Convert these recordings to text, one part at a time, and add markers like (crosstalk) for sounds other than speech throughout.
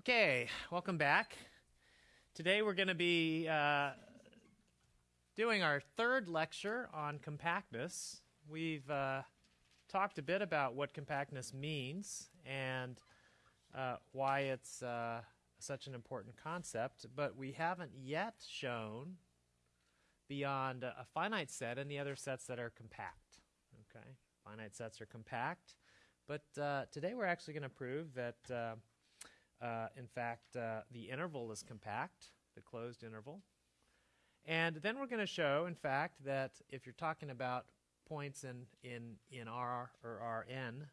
Okay, welcome back. Today we're going to be uh, doing our third lecture on compactness. We've uh, talked a bit about what compactness means and uh, why it's uh, such an important concept, but we haven't yet shown beyond a finite set and the other sets that are compact. Okay, finite sets are compact, but uh, today we're actually going to prove that uh, in fact, uh, the interval is compact, the closed interval. And then we're going to show, in fact, that if you're talking about points in, in, in R or Rn,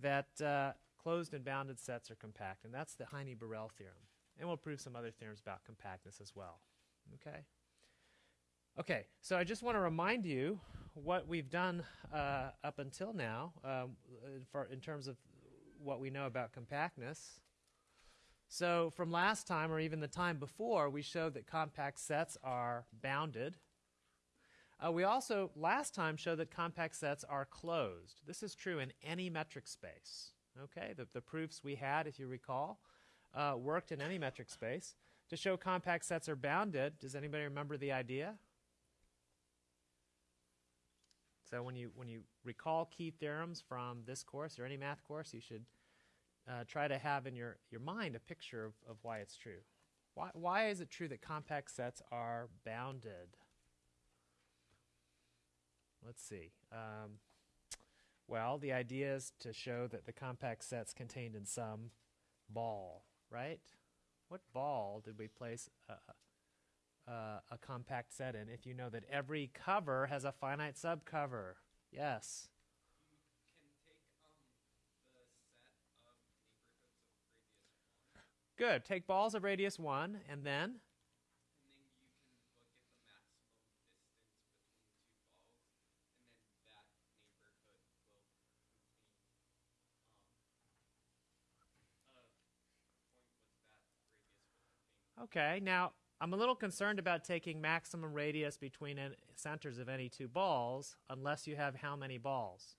that uh, closed and bounded sets are compact. And that's the Heine-Borel theorem. And we'll prove some other theorems about compactness as well. Okay? Okay, so I just want to remind you what we've done uh, up until now um, for, in terms of what we know about compactness. So from last time, or even the time before, we showed that compact sets are bounded. Uh, we also, last time, showed that compact sets are closed. This is true in any metric space. Okay, the, the proofs we had, if you recall, uh, worked in any metric space. To show compact sets are bounded, does anybody remember the idea? So when you, when you recall key theorems from this course or any math course, you should uh, try to have in your, your mind a picture of, of why it's true. Why, why is it true that compact sets are bounded? Let's see. Um, well, the idea is to show that the compact set's contained in some ball, right? What ball did we place a, a, a compact set in if you know that every cover has a finite subcover? Yes. Good. Take balls of radius 1, and then? Okay, now I'm a little concerned about taking maximum radius between centers of any two balls unless you have how many balls?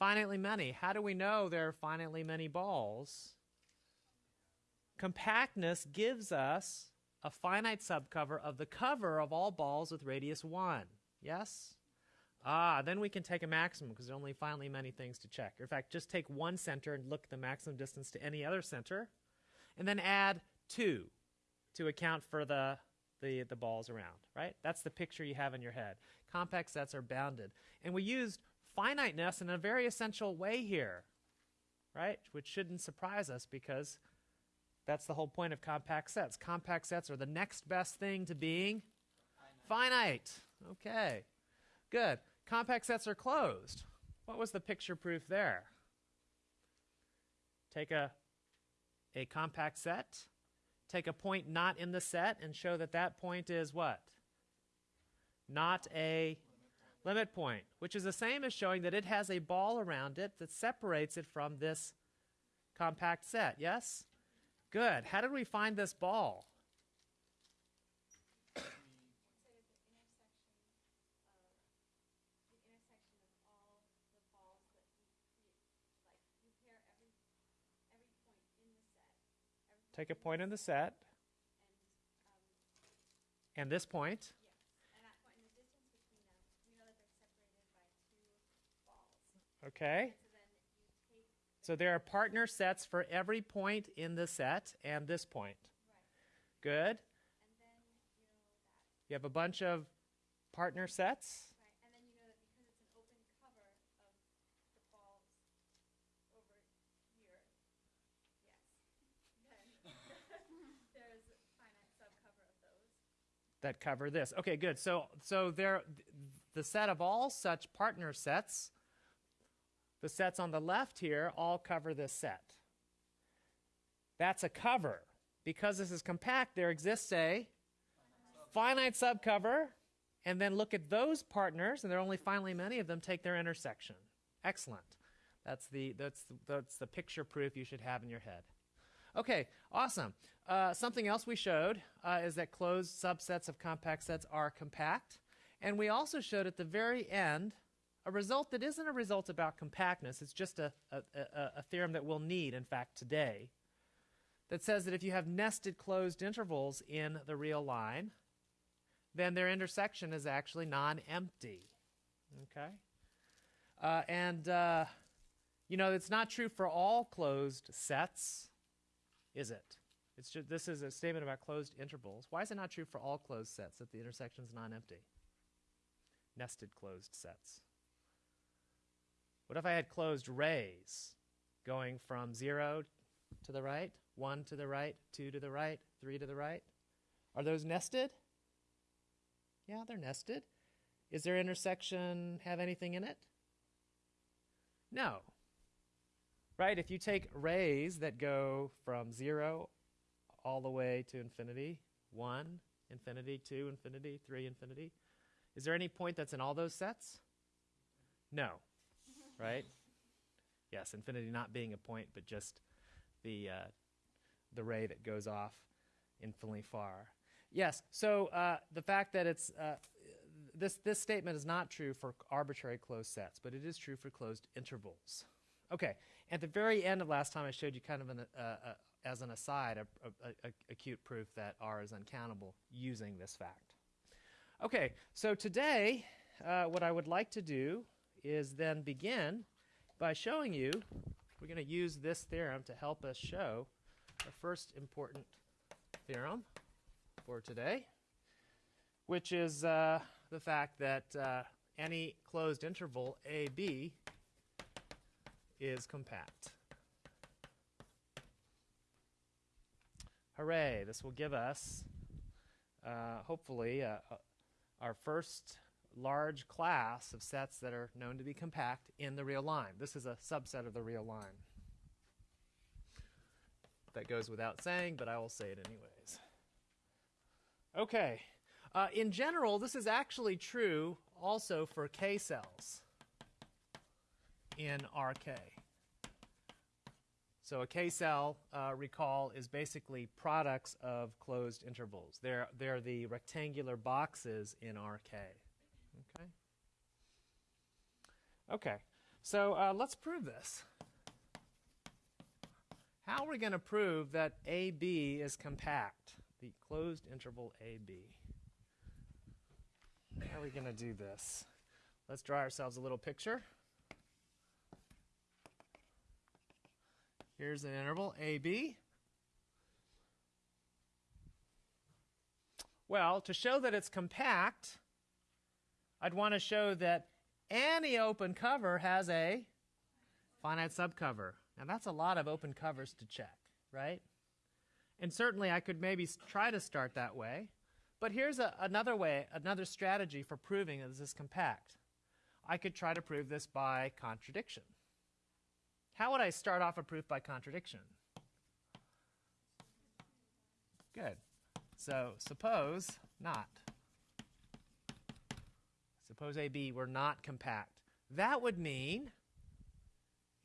Finitely many. How do we know there are finitely many balls? Compactness gives us a finite subcover of the cover of all balls with radius 1. Yes? Ah, then we can take a maximum because there are only finitely many things to check. In fact, just take one center and look at the maximum distance to any other center, and then add 2 to account for the, the, the balls around, right? That's the picture you have in your head. Compact sets are bounded. And we used finiteness in a very essential way here, right? Which shouldn't surprise us because that's the whole point of compact sets. Compact sets are the next best thing to being finite. finite. Okay, good. Compact sets are closed. What was the picture proof there? Take a, a compact set, take a point not in the set, and show that that point is what? Not a limit point, which is the same as showing that it has a ball around it that separates it from this compact set. Yes? Good. How did we find this ball? Take a point in the set. And, um, and this point. Yes. And that point and the distance between them, we know that they're separated by two balls. Okay. So there are partner sets for every point in the set and this point. Right. Good. And then you know You have a bunch of partner sets. Right. You know that because it's an open cover of the balls over here, yes, (laughs) then there's a finite subcover of those. That cover this. Okay, good. So so there the set of all such partner sets the sets on the left here all cover this set. That's a cover. Because this is compact, there exists a finite subcover. And then look at those partners, and there are only finally many of them, take their intersection. Excellent. That's the, that's, that's the picture proof you should have in your head. Okay, awesome. Uh, something else we showed uh, is that closed subsets of compact sets are compact. And we also showed at the very end a result that isn't a result about compactness. It's just a, a, a, a theorem that we'll need, in fact, today. that says that if you have nested closed intervals in the real line, then their intersection is actually non-empty. Okay? Uh, and, uh, you know, it's not true for all closed sets, is it? It's just, this is a statement about closed intervals. Why is it not true for all closed sets that the intersection is non-empty? Nested closed sets. What if I had closed rays going from 0 to the right, 1 to the right, 2 to the right, 3 to the right? Are those nested? Yeah, they're nested. Is their intersection have anything in it? No. Right? If you take rays that go from 0 all the way to infinity, 1, infinity, 2, infinity, 3, infinity, is there any point that's in all those sets? No. Right? Yes, infinity not being a point, but just the uh, the ray that goes off infinitely far. Yes. So uh, the fact that it's uh, this this statement is not true for arbitrary closed sets, but it is true for closed intervals. Okay. At the very end of last time, I showed you kind of an, uh, uh, as an aside, a, a, a, cute proof that R is uncountable using this fact. Okay. So today, uh, what I would like to do is then begin by showing you. We're going to use this theorem to help us show the first important theorem for today, which is uh, the fact that uh, any closed interval AB is compact. Hooray, this will give us, uh, hopefully, uh, uh, our first large class of sets that are known to be compact in the real line. This is a subset of the real line. That goes without saying, but I will say it anyways. Okay. Uh, in general, this is actually true also for K cells in RK. So a K cell, uh, recall, is basically products of closed intervals. They're, they're the rectangular boxes in RK. Okay? Okay, so uh, let's prove this. How are we going to prove that AB is compact? The closed interval AB. How are we going to do this? Let's draw ourselves a little picture. Here's an interval AB. Well, to show that it's compact, I'd want to show that any open cover has a finite subcover. Now that's a lot of open covers to check, right? And certainly I could maybe try to start that way. But here's a, another way, another strategy for proving that this is compact. I could try to prove this by contradiction. How would I start off a proof by contradiction? Good. So suppose not. Suppose AB were not compact. That would mean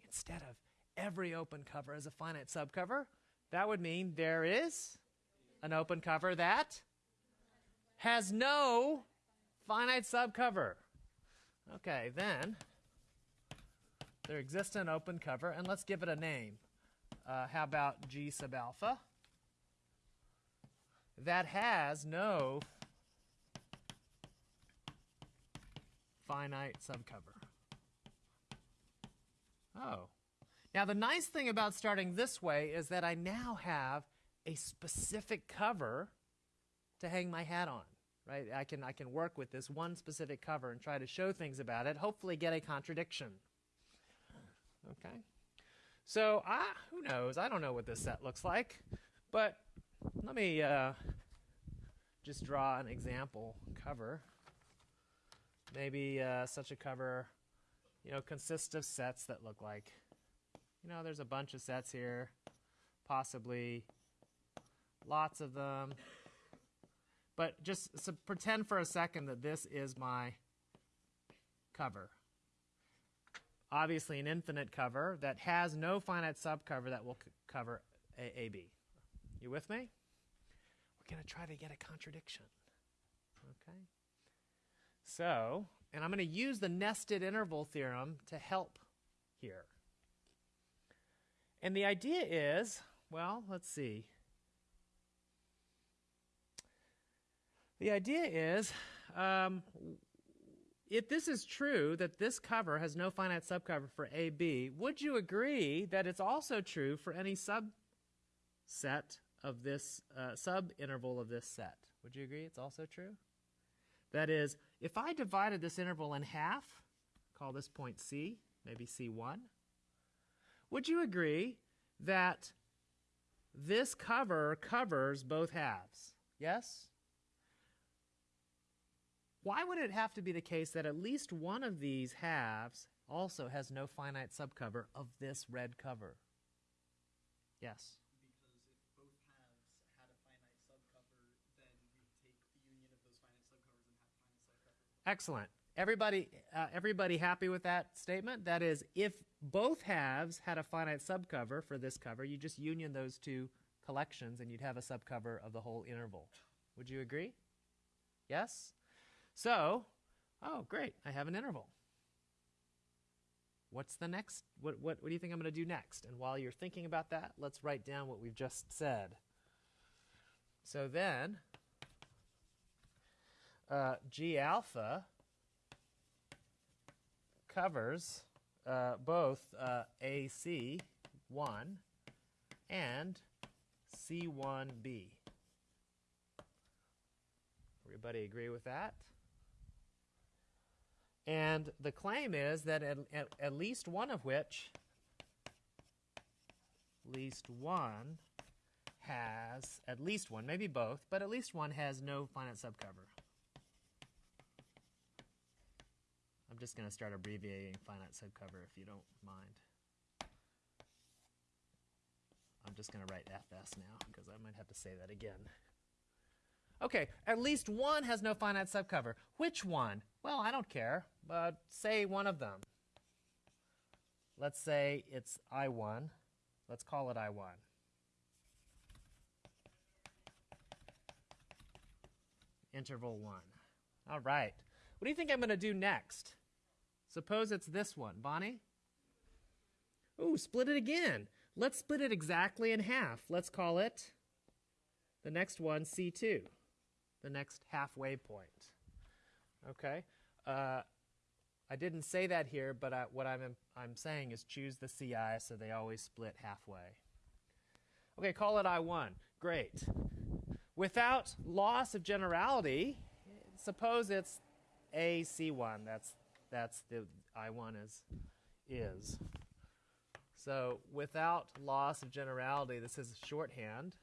instead of every open cover as a finite subcover, that would mean there is an open cover that has no finite subcover. Okay, then there exists an open cover, and let's give it a name. Uh, how about G sub alpha? That has no finite subcover. Oh. Now, the nice thing about starting this way is that I now have a specific cover to hang my hat on, right? I can, I can work with this one specific cover and try to show things about it, hopefully get a contradiction. Okay? So, I, who knows? I don't know what this set looks like, but let me uh, just draw an example cover. Maybe uh, such a cover, you know, consists of sets that look like you know, there's a bunch of sets here, possibly lots of them. But just so pretend for a second that this is my cover. Obviously, an infinite cover that has no finite subcover that will cover a AB. You with me? We're going to try to get a contradiction. So, and I'm going to use the nested interval theorem to help here. And the idea is well, let's see. The idea is um, if this is true that this cover has no finite subcover for AB, would you agree that it's also true for any subset of this uh, subinterval of this set? Would you agree it's also true? That is, if I divided this interval in half, call this point C, maybe C1, would you agree that this cover covers both halves? Yes? Why would it have to be the case that at least one of these halves also has no finite subcover of this red cover? Yes. Because if both halves had a finite subcover, then we take the union of those finite subcovers and have finite subcovers. Excellent. Everybody, uh, everybody happy with that statement? That is, if both halves had a finite subcover for this cover, you just union those two collections and you'd have a subcover of the whole interval. Would you agree? Yes? So, oh, great, I have an interval. What's the next? What, what, what do you think I'm going to do next? And while you're thinking about that, let's write down what we've just said. So then, uh, G alpha covers uh, both uh, AC1 and C1b. Everybody agree with that? And the claim is that at, at, at least one of which, at least one has, at least one, maybe both, but at least one has no finite subcover. Just going to start abbreviating finite subcover if you don't mind. I'm just going to write FS now because I might have to say that again. Okay, at least one has no finite subcover. Which one? Well, I don't care, but say one of them. Let's say it's I1. Let's call it I1. Interval 1. All right. What do you think I'm going to do next? Suppose it's this one. Bonnie? Ooh, split it again. Let's split it exactly in half. Let's call it the next one C2, the next halfway point. Okay? Uh, I didn't say that here, but I, what I'm, I'm saying is choose the CI so they always split halfway. Okay, call it I1. Great. Without loss of generality, suppose it's AC1. That's, that's the I1 is, is. So without loss of generality, this is shorthand.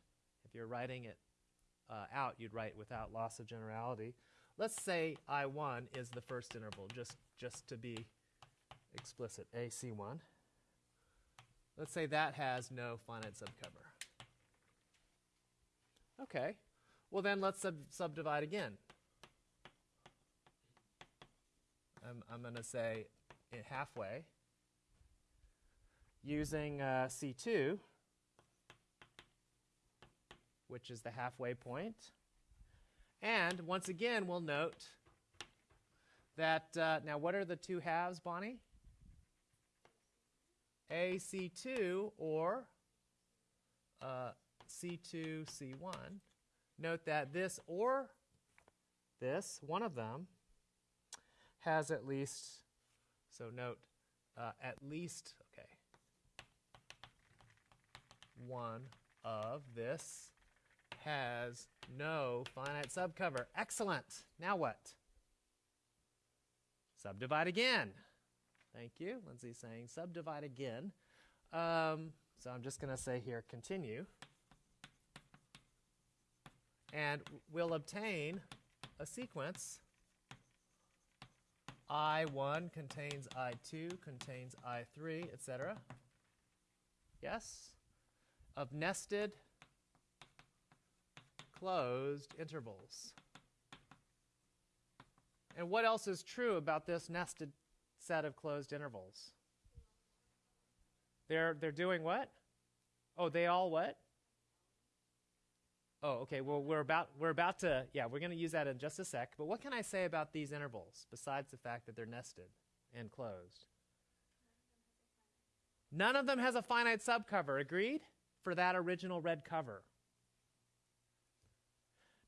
If you're writing it uh, out, you'd write without loss of generality. Let's say I1 is the first interval, just, just to be explicit, AC1. Let's say that has no finite subcover. Okay, well then let's sub subdivide again. I'm, I'm going to say halfway using uh, C2, which is the halfway point. And once again, we'll note that, uh, now what are the two halves, Bonnie? AC2 or uh, C2, C1. Note that this or this, one of them, has at least, so note, uh, at least, okay, one of this has no finite subcover. Excellent. Now what? Subdivide again. Thank you. Lindsay's saying subdivide again. Um, so I'm just going to say here continue. And we'll obtain a sequence. I1 contains I2, contains I3, etc. Yes? Of nested closed intervals. And what else is true about this nested set of closed intervals? They're, they're doing what? Oh, they all what? Oh, okay. Well, we're about we're about to yeah, we're going to use that in just a sec. But what can I say about these intervals besides the fact that they're nested and closed? None of them has a finite subcover. Agreed? for that original red cover.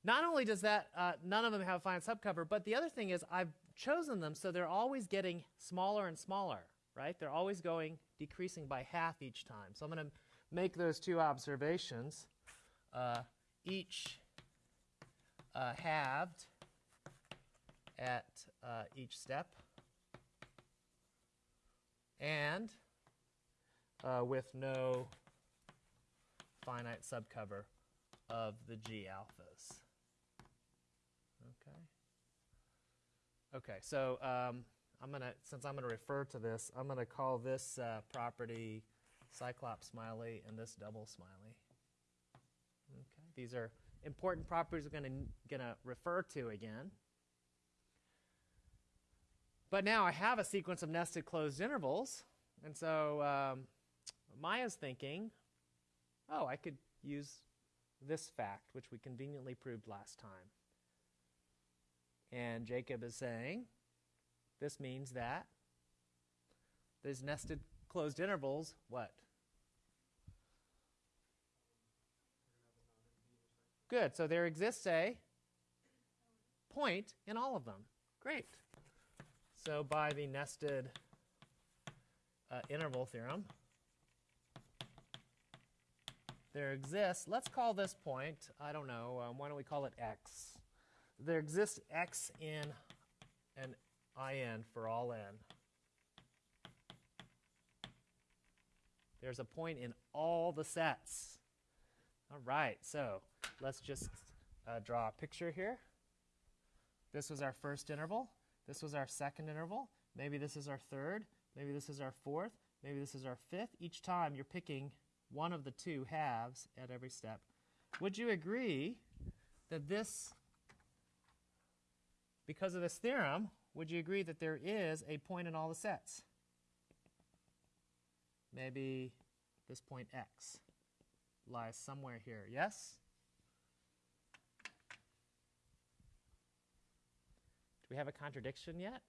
Not only does that, uh, none of them have a finite subcover, but the other thing is I've chosen them so they're always getting smaller and smaller, right? They're always going, decreasing by half each time. So I'm going to make those two observations. Uh, each uh, halved at uh, each step and uh, with no finite subcover of the G alphas. Okay. Okay, so um, I'm gonna, since I'm gonna refer to this, I'm gonna call this uh, property Cyclops Smiley and this double Smiley. These are important properties we're gonna gonna refer to again. But now I have a sequence of nested closed intervals, and so um, Maya's thinking, oh, I could use this fact, which we conveniently proved last time. And Jacob is saying, this means that these nested closed intervals, what? Good. So there exists a point in all of them. Great. So by the nested uh, interval theorem, there exists, let's call this point, I don't know, um, why don't we call it x? There exists x in an in for all n. There's a point in all the sets. All right, so let's just uh, draw a picture here. This was our first interval. This was our second interval. Maybe this is our third. Maybe this is our fourth. Maybe this is our fifth. Each time you're picking one of the two halves at every step. Would you agree that this, because of this theorem, would you agree that there is a point in all the sets? Maybe this point x lies somewhere here, yes? Do we have a contradiction yet?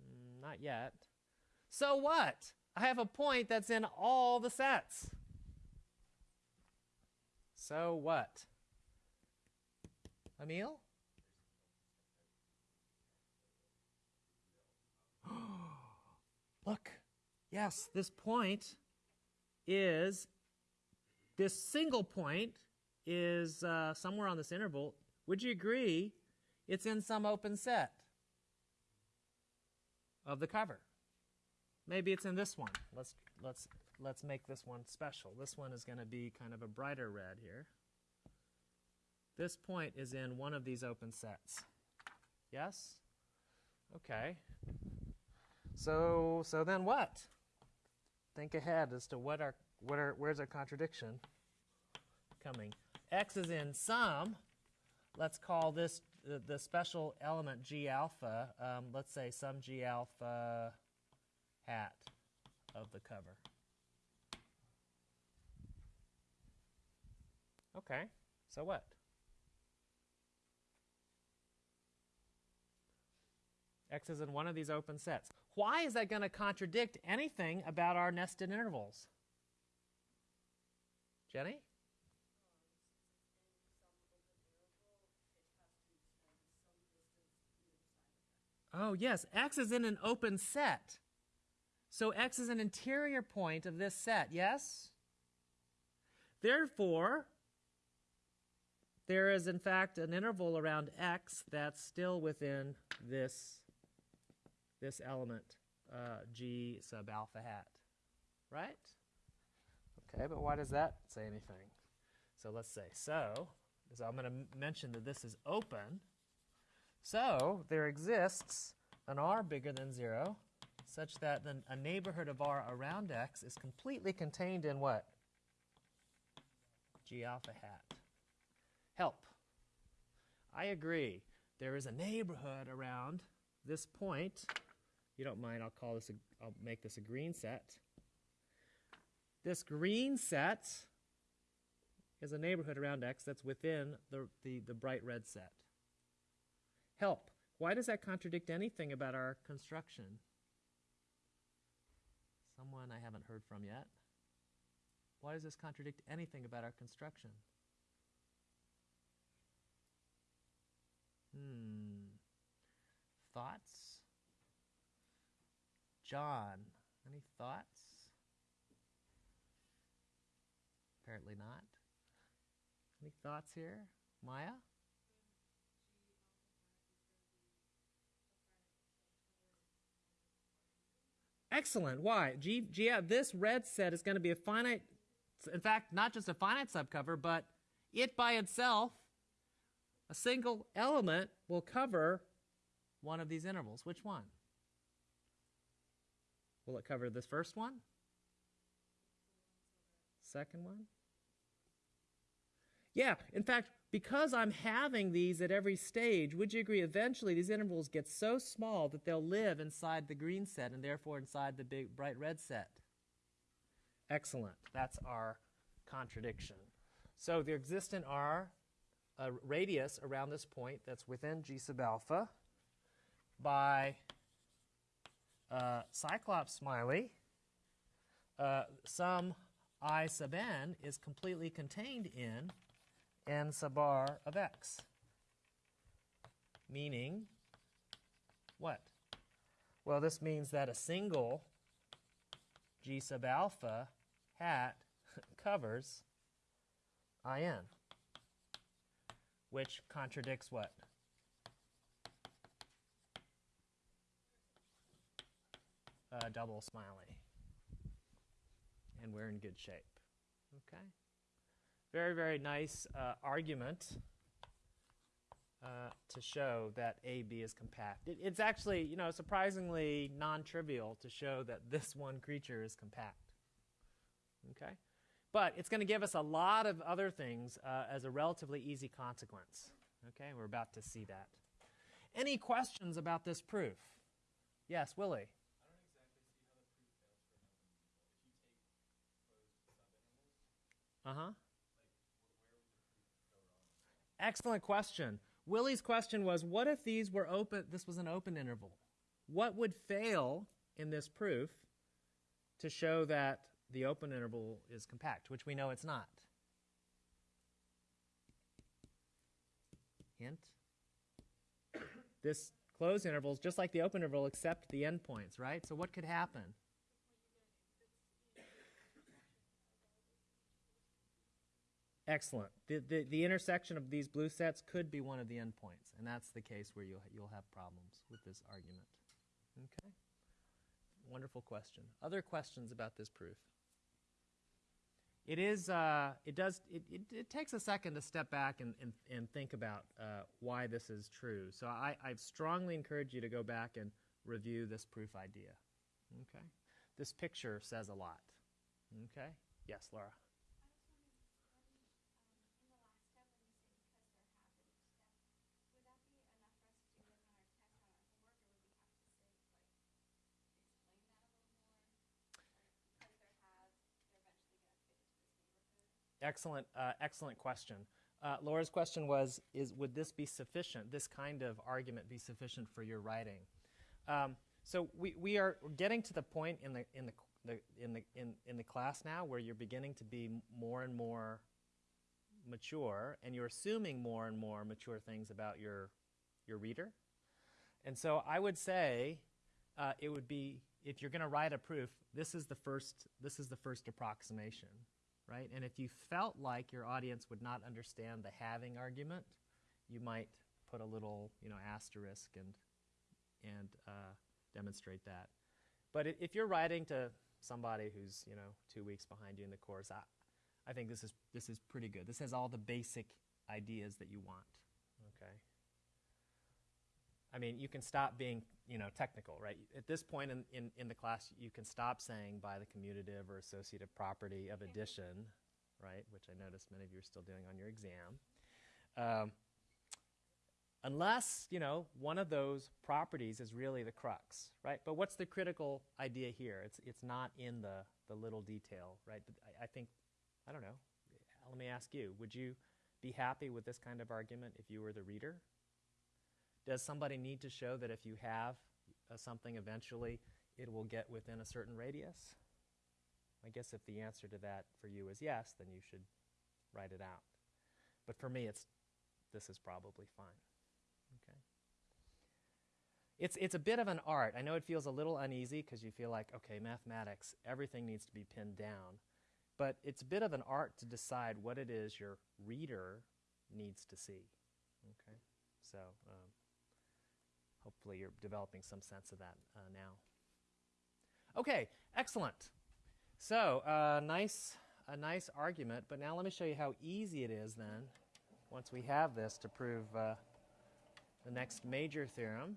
Mm, not yet. So what? I have a point that's in all the sets. So what? Emil? (gasps) Look, yes, this point is, this single point is uh, somewhere on this interval. Would you agree it's in some open set of the cover? Maybe it's in this one. Let's, let's, let's make this one special. This one is going to be kind of a brighter red here. This point is in one of these open sets. Yes? Okay. So, so then what? Think ahead as to what are, where's our contradiction coming? X is in some. Let's call this the, the special element G alpha. Um, let's say some G alpha hat of the cover. Okay, so what? X is in one of these open sets. Why is that going to contradict anything about our nested intervals? Jenny? Oh, yes. X is in an open set. So X is an interior point of this set, yes? Therefore, there is in fact an interval around X that's still within this, this element, uh, G sub alpha hat, right? Okay, but why does that say anything? So let's say, so, so I'm going to mention that this is open. So there exists an R bigger than 0 such that then a neighborhood of R around X is completely contained in what? G alpha hat. Help. I agree. There is a neighborhood around this point. You don't mind, I'll call this, a, I'll make this a green set. This green set is a neighborhood around X that's within the, the, the bright red set. Help. Why does that contradict anything about our construction? Someone I haven't heard from yet. Why does this contradict anything about our construction? Hmm. Thoughts? John, any thoughts? Apparently not. Any thoughts here? Maya? Excellent. Why? G, G, yeah, this red set is going to be a finite, in fact, not just a finite subcover, but it by itself, a single element will cover one of these intervals. Which one? Will it cover this first one? Second one? Yeah, in fact, because I'm having these at every stage, would you agree eventually these intervals get so small that they'll live inside the green set and therefore inside the big bright red set? Excellent. That's our contradiction. So there exists in R a radius around this point that's within G sub alpha by uh, Cyclops Smiley. Uh, some I sub n is completely contained in n sub r of x. Meaning, what? Well, this means that a single g sub alpha hat (laughs) covers in, which contradicts what? Uh, double smiley. And we're in good shape. Okay? very, very nice uh, argument uh, to show that AB is compact. It, it's actually, you know, surprisingly non-trivial to show that this one creature is compact. Okay? But it's going to give us a lot of other things uh, as a relatively easy consequence. Okay? We're about to see that. Any questions about this proof? Yes, Willie. Uh huh. Excellent question. Willie's question was what if these were open this was an open interval? What would fail in this proof to show that the open interval is compact, which we know it's not? Hint. This closed interval is just like the open interval except the endpoints, right? So what could happen? Excellent. The, the, the intersection of these blue sets could be one of the endpoints, and that's the case where you'll, you'll have problems with this argument. Okay? Wonderful question. Other questions about this proof? It is, uh, it does, it, it, it, takes a second to step back and, and, and think about uh, why this is true. So I, I strongly encourage you to go back and review this proof idea. Okay? This picture says a lot. Okay? Yes, Laura. Excellent, uh, excellent question. Uh, Laura's question was: Is would this be sufficient? This kind of argument be sufficient for your writing? Um, so we, we are getting to the point in the in the, the, in the in, in the class now where you're beginning to be more and more mature, and you're assuming more and more mature things about your your reader. And so I would say uh, it would be if you're going to write a proof, this is the first this is the first approximation right? And if you felt like your audience would not understand the having argument, you might put a little, you know, asterisk and and uh, demonstrate that. But if you're writing to somebody who's, you know, two weeks behind you in the course, I, I think this is this is pretty good. This has all the basic ideas that you want. Okay. I mean, you can stop being, you know, technical, right? At this point in, in, in the class, you can stop saying by the commutative or associative property of addition, right? Which I noticed many of you are still doing on your exam. Um, unless, you know, one of those properties is really the crux, right? But what's the critical idea here? It's, it's not in the, the little detail, right? I, I think, I don't know, let me ask you, would you be happy with this kind of argument if you were the reader? Does somebody need to show that if you have uh, something eventually, it will get within a certain radius? I guess if the answer to that for you is yes, then you should write it out. But for me, it's this is probably fine. Okay. It's it's a bit of an art. I know it feels a little uneasy because you feel like okay, mathematics, everything needs to be pinned down, but it's a bit of an art to decide what it is your reader needs to see. Okay. So um, hopefully you're developing some sense of that uh, now. Okay, excellent. So, uh, nice, a nice argument, but now let me show you how easy it is then, once we have this, to prove uh, the next major theorem,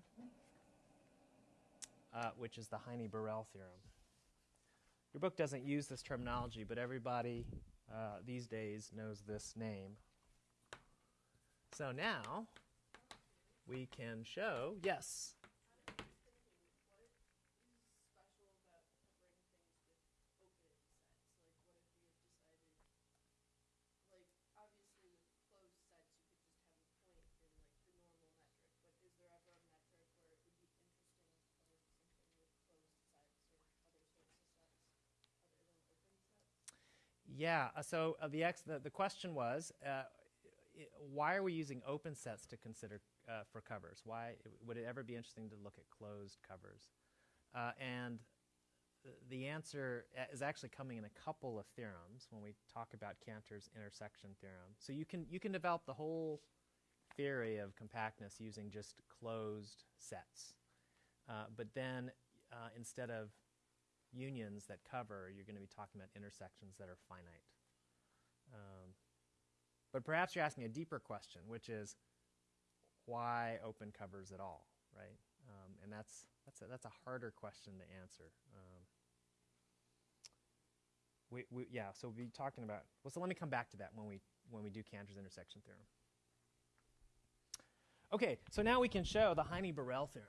uh, which is the Heine-Borel theorem. Your book doesn't use this terminology, but everybody uh, these days knows this name. So now we can show, yes. Yeah. uh, So uh, the, ex- the the question was, uh, why are we using open sets to consider uh, for covers? Why would it ever be interesting to look at closed covers? Uh, and the answer is actually coming in a couple of theorems when we talk about Cantor's intersection theorem. So you can you can develop the whole theory of compactness using just closed sets, uh, but then uh, instead of unions that cover, you're going to be talking about intersections that are finite. Um, but perhaps you're asking a deeper question, which is why open covers at all, right? Um, and that's that's a, that's a harder question to answer. Um, we, we, yeah, so we'll be talking about. Well, so let me come back to that when we when we do Cantor's intersection theorem. Okay, so now we can show the Heine-Borel theorem.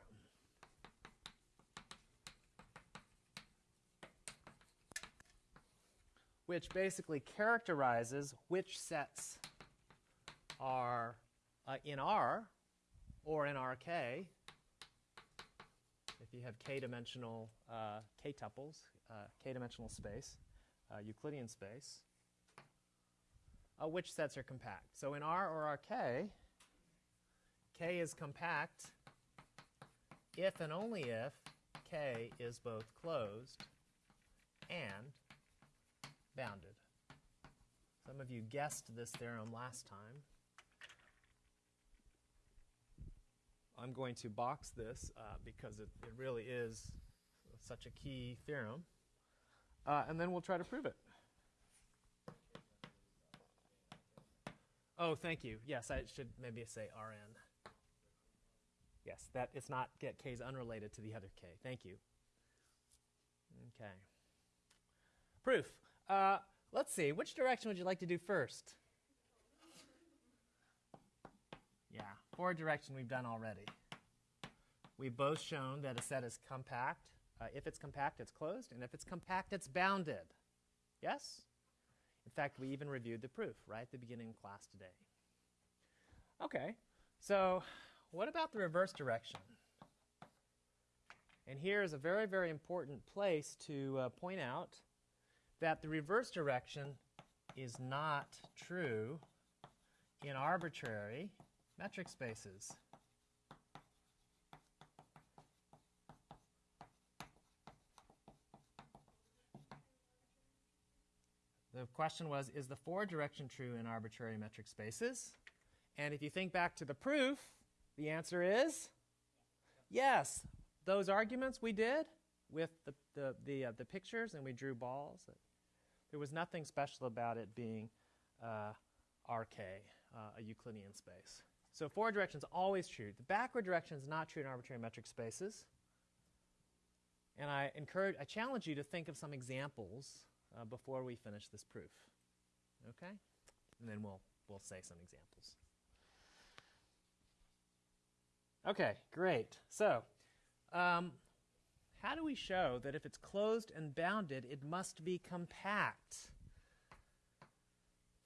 which basically characterizes which sets are uh, in R or in RK. If you have k-dimensional uh, k-tuples, uh, k-dimensional space, uh, Euclidean space, uh, which sets are compact. So in R or RK, K is compact if and only if K is both closed and bounded. Some of you guessed this theorem last time. I'm going to box this uh, because it, it really is such a key theorem. Uh, and then we'll try to prove it. Oh, thank you. Yes, I should maybe say Rn. Yes, that it's not get k is unrelated to the other k. Thank you. Okay. Proof. Uh, let's see. Which direction would you like to do first? Forward direction we've done already. We've both shown that a set is compact. Uh, if it's compact, it's closed, and if it's compact, it's bounded. Yes? In fact, we even reviewed the proof right at the beginning of class today. Okay, so what about the reverse direction? And here is a very, very important place to uh, point out that the reverse direction is not true in arbitrary metric spaces. The question was Is the forward direction true in arbitrary metric spaces? And if you think back to the proof, the answer is yes. Those arguments we did with the, the, the, uh, the pictures and we drew balls, there was nothing special about it being uh, RK, uh, a Euclidean space. So forward direction is always true. The backward direction is not true in arbitrary metric spaces. And I encourage, I challenge you to think of some examples uh, before we finish this proof. Okay? And then we'll, we'll say some examples. Okay, great. So, um, how do we show that if it's closed and bounded, it must be compact?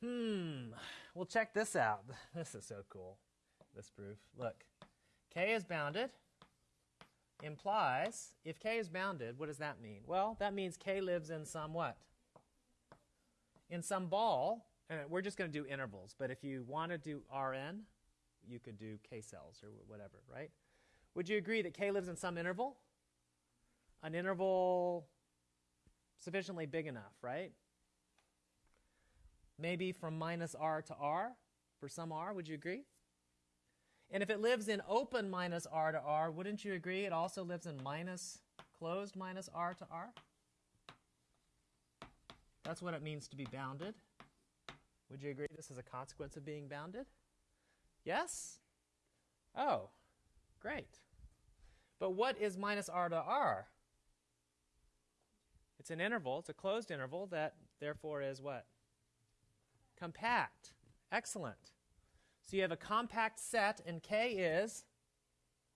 Hmm. Well, check this out. (laughs) This is so cool, this proof. Look, K is bounded implies if K is bounded, what does that mean? Well, that means K lives in some what? in some ball, and we're just going to do intervals, but if you want to do Rn, you could do K cells or whatever, right? Would you agree that K lives in some interval? An interval sufficiently big enough, right? Maybe from minus R to R for some R, would you agree? And if it lives in open minus R to R, wouldn't you agree it also lives in minus closed minus R to R? That's what it means to be bounded. Would you agree this is a consequence of being bounded? Yes? Oh, great. But what is minus r to r? It's an interval, it's a closed interval that therefore is what? Compact. Excellent. So you have a compact set, and K is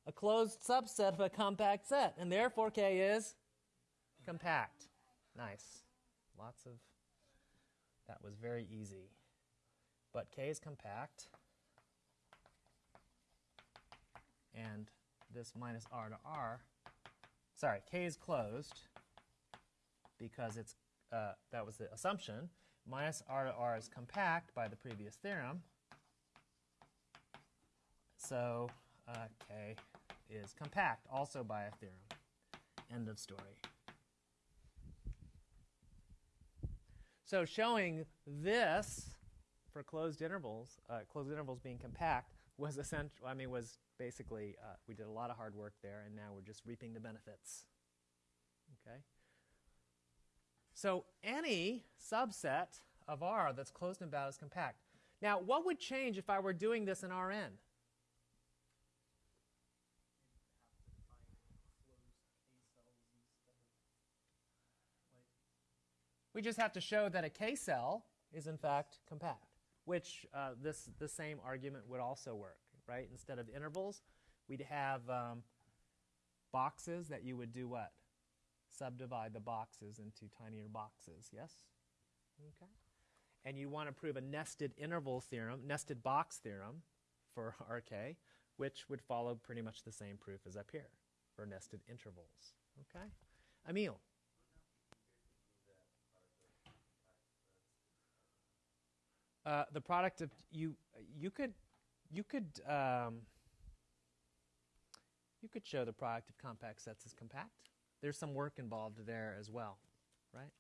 a closed subset of a compact set, and therefore K is compact. Nice. Lots of. That was very easy. But K is compact. And this minus R to R, sorry, K is closed because it's, uh, that was the assumption. Minus R to R is compact by the previous theorem. So uh, K is compact also by a theorem. End of story. So showing this for closed intervals, uh, closed intervals being compact, was essential. I mean, was basically uh, we did a lot of hard work there, and now we're just reaping the benefits. Okay. So any subset of R that's closed and bound is compact. Now, what would change if I were doing this in Rn? have to define closed K cells instead of like We just have to show that a K cell is in fact compact, which uh, this the same argument would also work, right? Instead of intervals, we'd have um, boxes that you would do what? Subdivide the boxes into tinier boxes. Yes. Okay. And you want to prove a nested interval theorem, nested box theorem for (laughs) RK, which would follow pretty much the same proof as up here for nested intervals. Okay. Emil. Uh, the product of you you could you could um, you could show the product of compact sets is compact. There's some work involved there as well, right?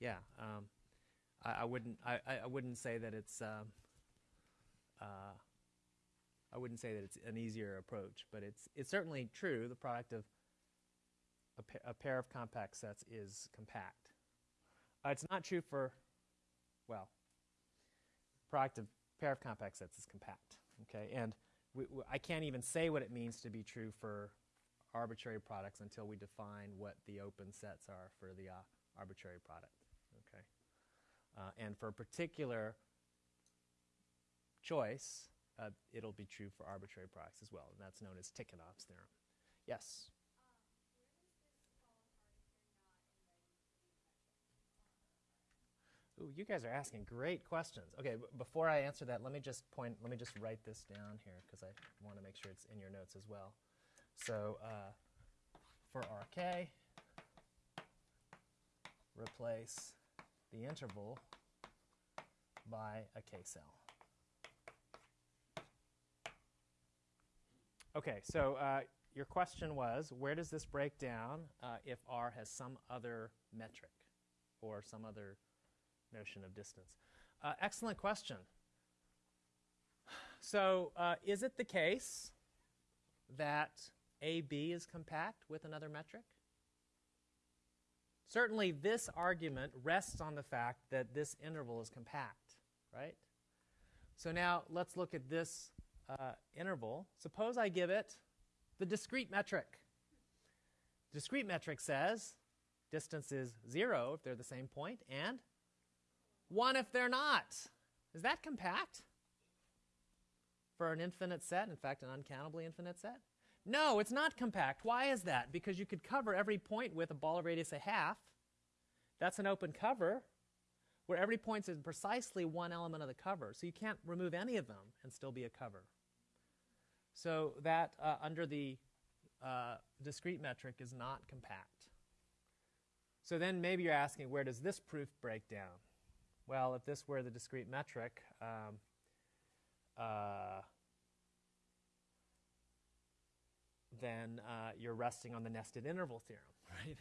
Yeah, um, I, I wouldn't I I wouldn't say that it's um, uh, I wouldn't say that it's an easier approach, but it's it's certainly true. The product of a, pa- a pair of compact sets is compact. Uh, it's not true for well product of pair of compact sets is compact. Okay, and we, we, I can't even say what it means to be true for arbitrary products until we define what the open sets are for the uh, arbitrary product. Okay, uh, and for a particular choice, uh, it'll be true for arbitrary products as well, and that's known as Tikhonov's theorem. Yes. Ooh, you guys are asking great questions. Okay, before I answer that, let me just point, let me just write this down here because I want to make sure it's in your notes as well. So uh, for RK, replace the interval by a K cell. Okay, so uh, your question was where does this break down uh, if R has some other metric or some other notion of distance? Uh, excellent question. So, uh, is it the case that AB is compact with another metric? Certainly, this argument rests on the fact that this interval is compact, right? So now let's look at this uh, interval. Suppose I give it the discrete metric. Discrete metric says distance is zero if they're the same point, and one if they're not. Is that compact? For an infinite set, in fact, an uncountably infinite set? No, it's not compact. Why is that? Because you could cover every point with a ball of radius a half. That's an open cover where every point is precisely one element of the cover. So you can't remove any of them and still be a cover. So that uh, under the uh, discrete metric is not compact. So then maybe you're asking, where does this proof break down? Well, if this were the discrete metric, um, uh, then uh, you're resting on the nested interval theorem, (laughs) right?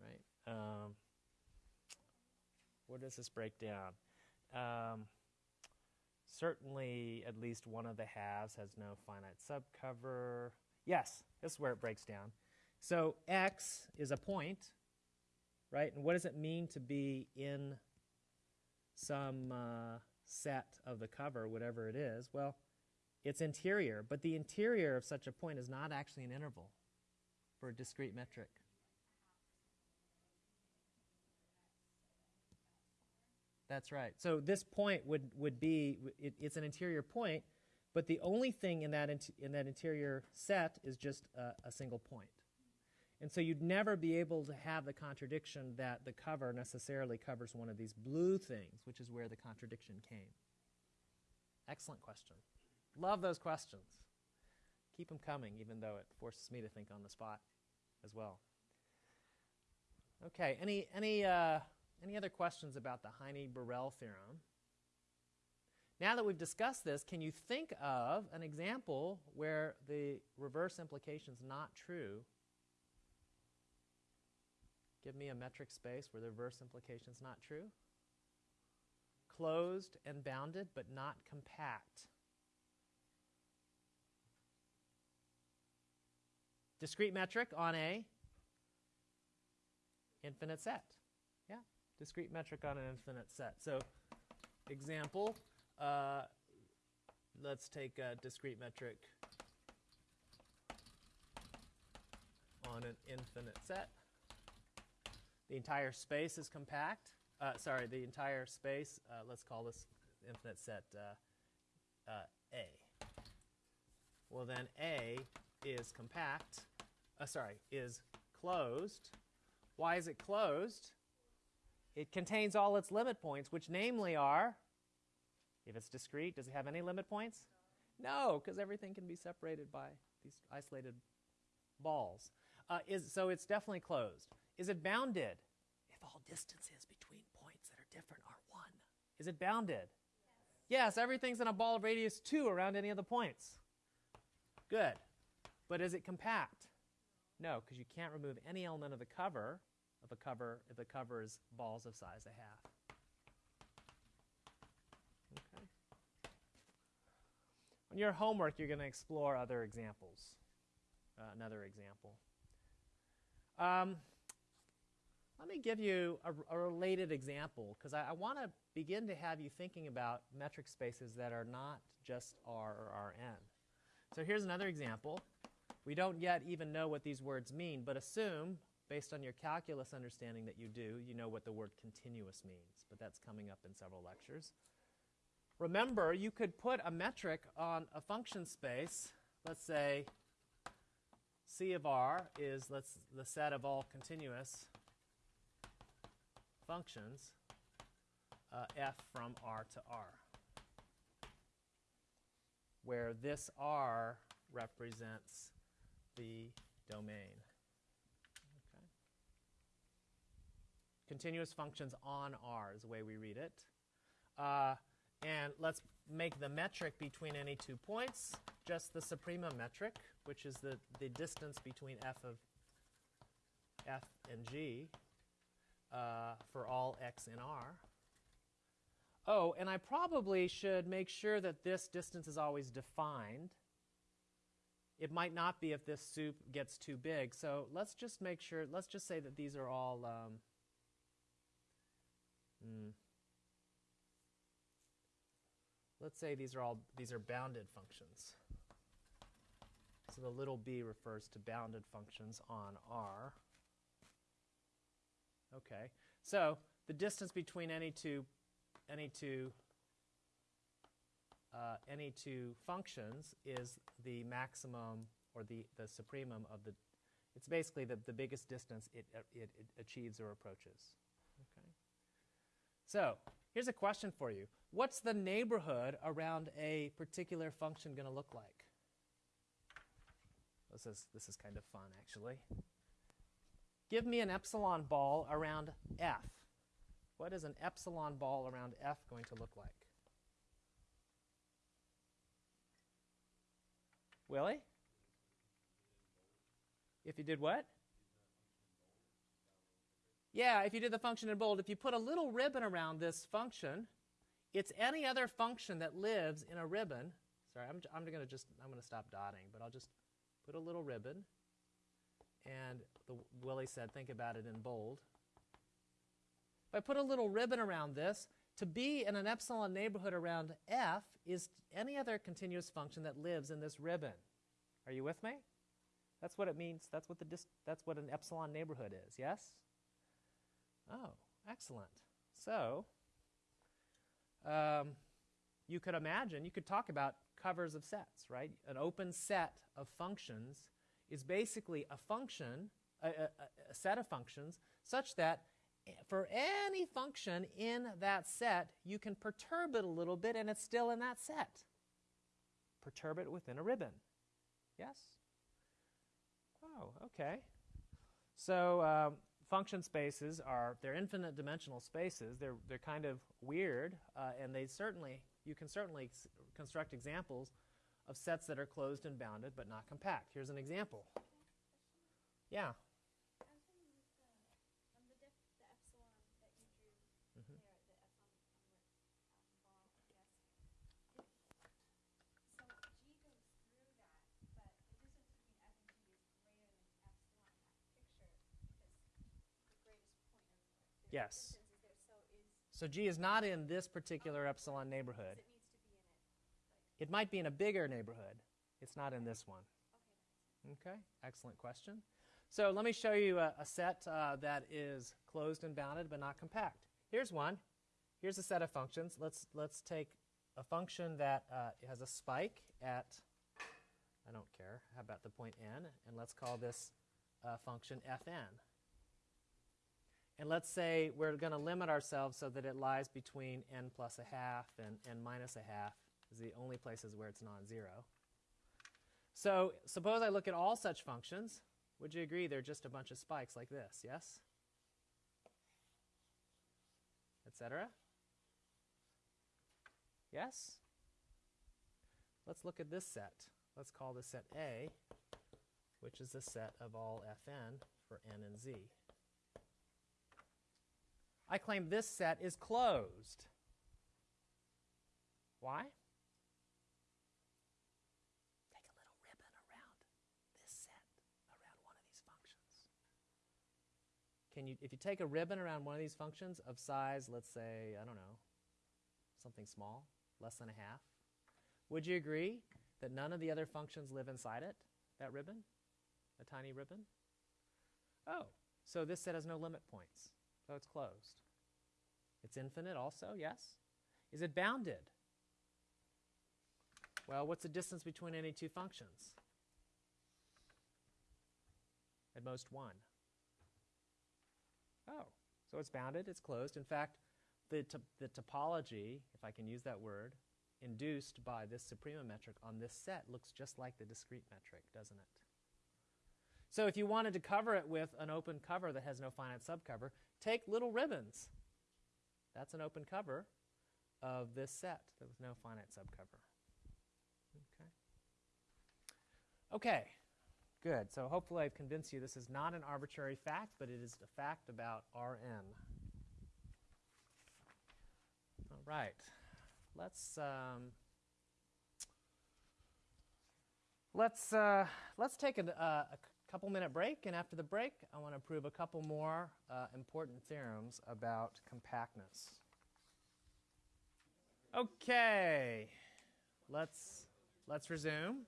right? Um, where does this break down? Um, certainly, at least one of the halves has no finite subcover. Yes, this is where it breaks down. So x is a point, right? And what does it mean to be in some uh, set of the cover, whatever it is? Well, it's interior, but the interior of such a point is not actually an interval for a discrete metric. That's right. So this point would, would be, it, it's an interior point, but the only thing in that, int- in that interior set is just a, a single point. And so you'd never be able to have the contradiction that the cover necessarily covers one of these blue things, which is where the contradiction came. Excellent question. Love those questions. Keep them coming, even though it forces me to think on the spot as well. Okay, any, any, uh, any other questions about the Heine-Borel theorem? Now that we've discussed this, can you think of an example where the reverse implication is not true? Give me a metric space where the reverse implication is not true. Closed and bounded, but not compact. Discrete metric on a infinite set. Yeah, discrete metric on an infinite set. So, example, uh, let's take a discrete metric on an infinite set. The entire space is compact. Uh, sorry, the entire space, uh, let's call this infinite set uh, uh, A. Well, then A is compact, uh, sorry, is closed. Why is it closed? It contains all its limit points, which namely are, if it's discrete, does it have any limit points? No, because everything can be separated by these isolated balls. Uh, is, so it's definitely closed. Is it bounded? If all distances between points that are different are 1. Is it bounded? Yes, yes everything's in a ball of radius 2 around any of the points. Good. But is it compact? No, because you can't remove any element of the cover of a cover if the cover is balls of size a half. Okay. On your homework, you're going to explore other examples. Uh, another example. Um, let me give you a, a related example because I, I want to begin to have you thinking about metric spaces that are not just R or Rn. So here's another example. We don't yet even know what these words mean, but assume, based on your calculus understanding that you do, you know what the word continuous means, but that's coming up in several lectures. Remember, you could put a metric on a function space. Let's say C of R is let's, the set of all continuous functions, uh, f from R to R, where this R represents the domain. Okay. Continuous functions on R is the way we read it. Uh, and let's make the metric between any two points just the suprema metric, which is the, the distance between f of f and g uh, for all x in R. Oh, and I probably should make sure that this distance is always defined. It might not be if this sup gets too big. So let's just make sure, let's just say that these are all, um, mm, let's say these are all, these are bounded functions. So the little b refers to bounded functions on R. Okay, so the distance between any two, any two, uh, any two functions is the maximum or the, the supremum of the, it's basically the, the biggest distance it, it, it achieves or approaches. Okay. So here's a question for you. What's the neighborhood around a particular function going to look like? This is, this is kind of fun, actually. Give me an epsilon ball around f. What is an epsilon ball around F going to look like? Willie? If you did what? Yeah, if you did the function in bold, if you put a little ribbon around this function, it's any other function that lives in a ribbon. Sorry, I'm, I'm going to just, I'm going to stop dotting, but I'll just put a little ribbon. And the, Willie said, think about it in bold. If I put a little ribbon around this, to be in an epsilon neighborhood around f is any other continuous function that lives in this ribbon. Are you with me? That's what it means. That's what the dis- that's what an epsilon neighborhood is. Yes? Oh, excellent. So, um, you could imagine, you could talk about covers of sets, right? An open set of functions is basically a function, a, a, a set of functions, such that for any function in that set, you can perturb it a little bit and it's still in that set. Perturb it within a ribbon. Yes? Oh, okay. So um, function spaces are, they're infinite dimensional spaces. They're, they're kind of weird, uh, and they certainly, you can certainly construct examples of sets that are closed and bounded but not compact. Here's an example. Yeah. I was wondering with the, on the, def, the epsilon that you drew there, the epsilon on the ball, I guess. It, so G goes through that, but the distance between F and G is greater than epsilon in that picture because the greatest point of the Yes. distance is there. So So G is not in this particular epsilon neighborhood. it needs to be in it. Might be in a bigger neighborhood. It's not in this one. Okay. Okay, excellent question. So let me show you a, a set uh, that is closed and bounded but not compact. Here's one. Here's a set of functions. Let's let's take a function that uh, has a spike at I don't care. How about the point n? And let's call this uh, function fn. And let's say we're going to limit ourselves so that it lies between n plus a half and n minus a half is the only places where it's non-zero. So suppose I look at all such functions. Would you agree they're just a bunch of spikes like this, yes? Etc. Yes? Let's look at this set. Let's call this set A, which is the set of all fn for n and z. I claim this set is closed. Why? Take a little ribbon around this set, around one of these functions. Can you, if you take a ribbon around one of these functions of size, let's say, I don't know, something small, less than a half, would you agree that none of the other functions live inside it, that ribbon? A tiny ribbon? Oh, so this set has no limit points, so it's closed. It's infinite also, yes? Is it bounded? Well, what's the distance between any two functions? At most one. So it's bounded, it's closed. In fact, the, the topology, if I can use that word, induced by this suprema metric on this set looks just like the discrete metric, doesn't it? So if you wanted to cover it with an open cover that has no finite subcover, take little ribbons. That's an open cover of this set with no finite subcover. Okay. Okay, good. So hopefully I've convinced you this is not an arbitrary fact, but it is a fact about Rn. All right. Let's um, let's uh, let's take a, uh, a c- couple minute break, and after the break, I want to prove a couple more uh, important theorems about compactness. Okay, let's let's resume.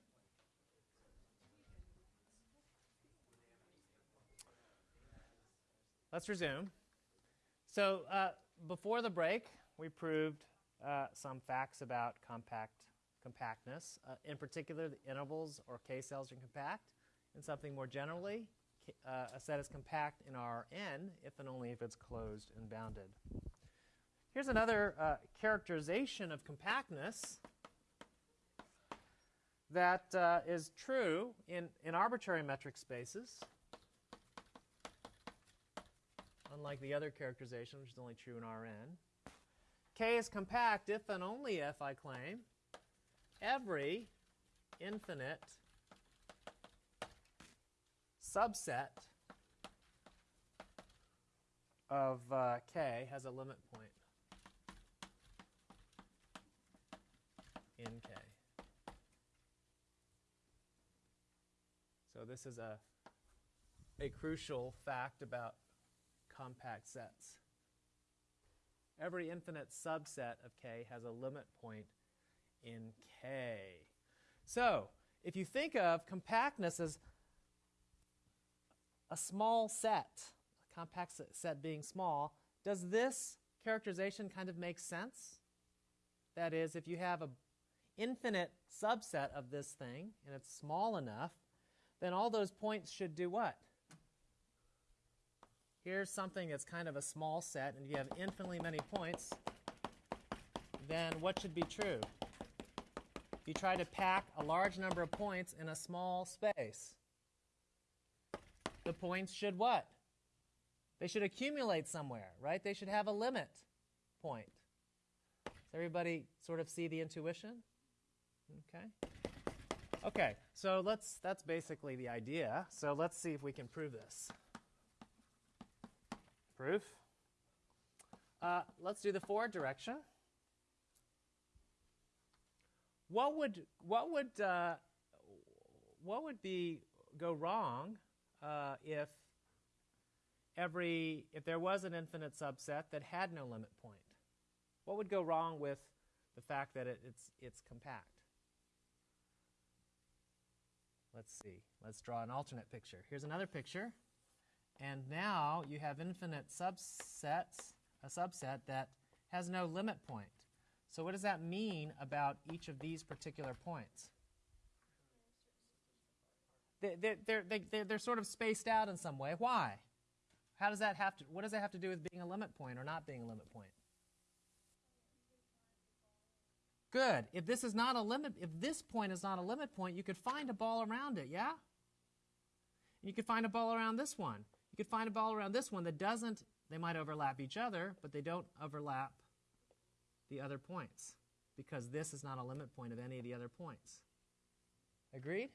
Let's resume. So uh, before the break, we proved uh, some facts about compact compactness. Uh, in particular, the intervals or k-cells are compact, and something more generally, uh, a set is compact in Rn if and only if it's closed and bounded. Here's another uh, characterization of compactness that uh, is true in, in arbitrary metric spaces. Unlike the other characterization, which is only true in Rn. K is compact if and only if I claim every infinite subset of uh, K has a limit point in K. So this is a a crucial fact about compact sets. Every infinite subset of K has a limit point in K. So, if you think of compactness as a small set, a compact set being small, does this characterization kind of make sense? That is, if you have an infinite subset of this thing and it's small enough, then all those points should do what? Here's something that's kind of a small set, and you have infinitely many points, then what should be true? If you try to pack a large number of points in a small space. The points should what? They should accumulate somewhere, right? They should have a limit point. Does everybody sort of see the intuition? Okay. Okay, so let's that's basically the idea. So let's see if we can prove this. Proof. Uh, let's do the forward direction. What would what would uh, what would be go wrong uh, if every if there was an infinite subset that had no limit point? What would go wrong with the fact that it, it's it's compact? Let's see. Let's draw an alternate picture. Here's another picture. And now you have infinite subsets, a subset that has no limit point. So what does that mean about each of these particular points? They, they, they're, they, they're, they're sort of spaced out in some way. Why? How does that have to, what does that have to do with being a limit point or not being a limit point? Good. If this is not a limit, if this point is not a limit point, you could find a ball around it, yeah? You could find a ball around this one. Could find a ball around this one that doesn't, they might overlap each other, but they don't overlap the other points because this is not a limit point of any of the other points. Agreed?